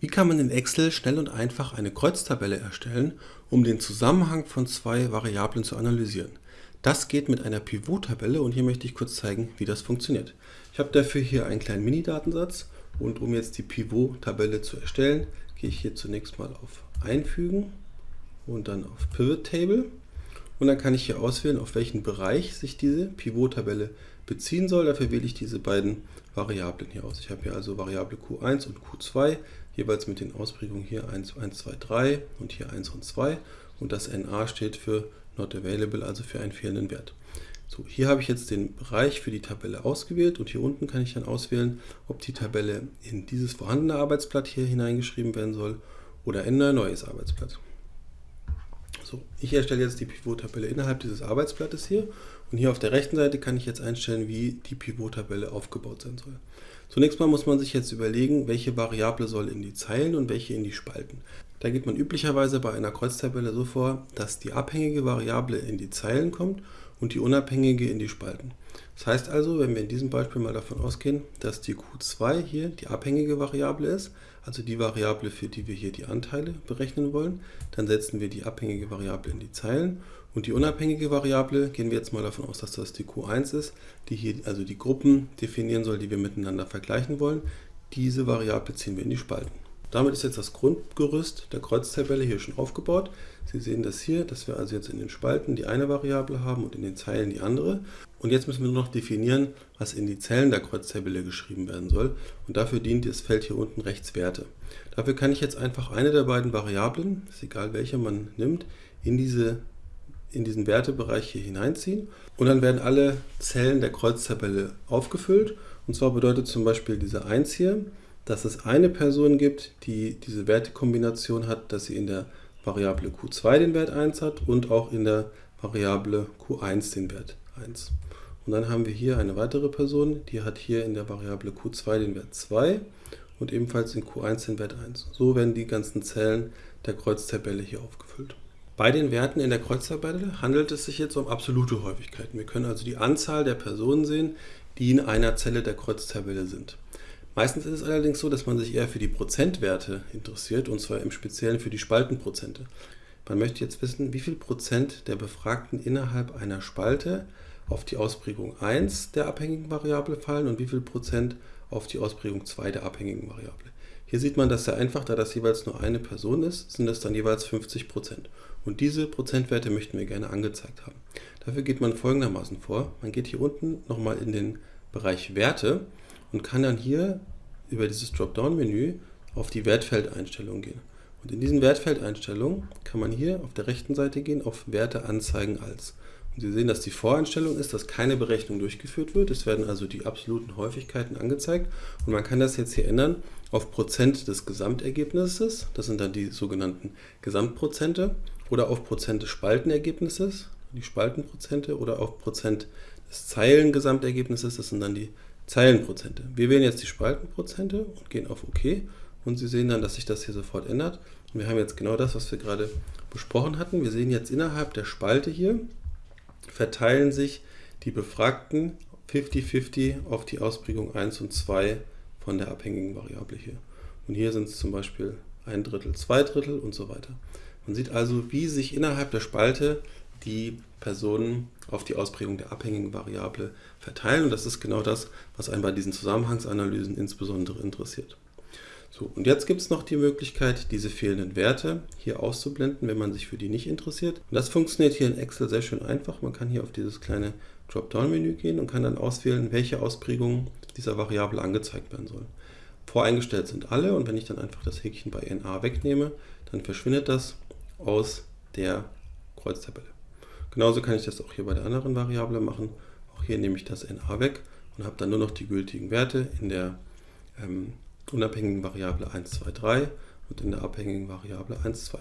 Wie kann man in Excel schnell und einfach eine Kreuztabelle erstellen, um den Zusammenhang von zwei Variablen zu analysieren? Das geht mit einer Pivot-Tabelle und hier möchte ich kurz zeigen, wie das funktioniert. Ich habe dafür hier einen kleinen Mini-Datensatz und um jetzt die Pivot-Tabelle zu erstellen, gehe ich hier zunächst mal auf Einfügen und dann auf Pivot Table und dann kann ich hier auswählen, auf welchen Bereich sich diese Pivot-Tabelle beziehen soll. Dafür wähle ich diese beiden Variablen hier aus. Ich habe hier also Variable Q1 und Q2 jeweils mit den Ausprägungen hier 1, 1, 2, 3 und hier 1 und 2 und das NA steht für Not Available, also für einen fehlenden Wert. So, hier habe ich jetzt den Bereich für die Tabelle ausgewählt und hier unten kann ich dann auswählen, ob die Tabelle in dieses vorhandene Arbeitsblatt hier hineingeschrieben werden soll oder in ein neues Arbeitsblatt. So, ich erstelle jetzt die Pivot-Tabelle innerhalb dieses Arbeitsblattes hier und hier auf der rechten Seite kann ich jetzt einstellen, wie die Pivot-Tabelle aufgebaut sein soll. Zunächst mal muss man sich jetzt überlegen, welche Variable soll in die Zeilen und welche in die Spalten. Da geht man üblicherweise bei einer Kreuztabelle so vor, dass die abhängige Variable in die Zeilen kommt und die unabhängige in die Spalten. Das heißt also, wenn wir in diesem Beispiel mal davon ausgehen, dass die Q2 hier die abhängige Variable ist, also die Variable, für die wir hier die Anteile berechnen wollen, dann setzen wir die abhängige Variable in die Zeilen und die unabhängige Variable, gehen wir jetzt mal davon aus, dass das die Q1 ist, die hier also die Gruppen definieren soll, die wir miteinander vergleichen wollen. Diese Variable ziehen wir in die Spalten. Damit ist jetzt das Grundgerüst der Kreuztabelle hier schon aufgebaut. Sie sehen das hier, dass wir also jetzt in den Spalten die eine Variable haben und in den Zeilen die andere. Und jetzt müssen wir nur noch definieren, was in die Zellen der Kreuztabelle geschrieben werden soll. Und dafür dient das Feld hier unten rechts Werte. Dafür kann ich jetzt einfach eine der beiden Variablen, ist egal welche man nimmt, in diese in diesen Wertebereich hier hineinziehen und dann werden alle Zellen der Kreuztabelle aufgefüllt. Und zwar bedeutet zum Beispiel diese 1 hier, dass es eine Person gibt, die diese Wertekombination hat, dass sie in der Variable q2 den Wert 1 hat und auch in der Variable q1 den Wert 1. Und dann haben wir hier eine weitere Person, die hat hier in der Variable q2 den Wert 2 und ebenfalls in q1 den Wert 1. So werden die ganzen Zellen der Kreuztabelle hier aufgefüllt. Bei den Werten in der Kreuztabelle handelt es sich jetzt um absolute Häufigkeiten. Wir können also die Anzahl der Personen sehen, die in einer Zelle der Kreuztabelle sind. Meistens ist es allerdings so, dass man sich eher für die Prozentwerte interessiert, und zwar im Speziellen für die Spaltenprozente. Man möchte jetzt wissen, wie viel Prozent der Befragten innerhalb einer Spalte auf die Ausprägung 1 der abhängigen Variable fallen und wie viel Prozent auf die Ausprägung 2 der abhängigen Variable. Hier sieht man das sehr einfach, da das jeweils nur eine Person ist, sind es dann jeweils 50 Prozent. Und diese Prozentwerte möchten wir gerne angezeigt haben. Dafür geht man folgendermaßen vor. Man geht hier unten nochmal in den Bereich Werte und kann dann hier über dieses Dropdown-Menü auf die Wertfeldeinstellungen gehen. Und in diesen Wertfeldeinstellungen kann man hier auf der rechten Seite gehen auf Werte anzeigen als. Und Sie sehen, dass die Voreinstellung ist, dass keine Berechnung durchgeführt wird. Es werden also die absoluten Häufigkeiten angezeigt. Und man kann das jetzt hier ändern auf Prozent des Gesamtergebnisses. Das sind dann die sogenannten Gesamtprozente. Oder auf Prozent des Spaltenergebnisses, die Spaltenprozente. Oder auf Prozent des Zeilengesamtergebnisses, das sind dann die Zeilenprozente. Wir wählen jetzt die Spaltenprozente und gehen auf OK. Und Sie sehen dann, dass sich das hier sofort ändert. Und wir haben jetzt genau das, was wir gerade besprochen hatten. Wir sehen jetzt innerhalb der Spalte hier, verteilen sich die Befragten 50-50 auf die Ausprägung 1 und 2 von der abhängigen Variable hier. Und hier sind es zum Beispiel ein Drittel, zwei Drittel und so weiter. Man sieht also, wie sich innerhalb der Spalte die Personen auf die Ausprägung der abhängigen Variable verteilen. Und das ist genau das, was einen bei diesen Zusammenhangsanalysen insbesondere interessiert. So, und jetzt gibt es noch die Möglichkeit, diese fehlenden Werte hier auszublenden, wenn man sich für die nicht interessiert. Und das funktioniert hier in Excel sehr schön einfach. Man kann hier auf dieses kleine Dropdown-Menü gehen und kann dann auswählen, welche Ausprägung dieser Variable angezeigt werden soll. Voreingestellt sind alle und wenn ich dann einfach das Häkchen bei NA wegnehme, dann verschwindet das aus der Kreuztabelle. Genauso kann ich das auch hier bei der anderen Variable machen. Auch hier nehme ich das NA weg und habe dann nur noch die gültigen Werte in der ähm, unabhängigen Variable 1, 2, 3 und in der abhängigen Variable 1, 2.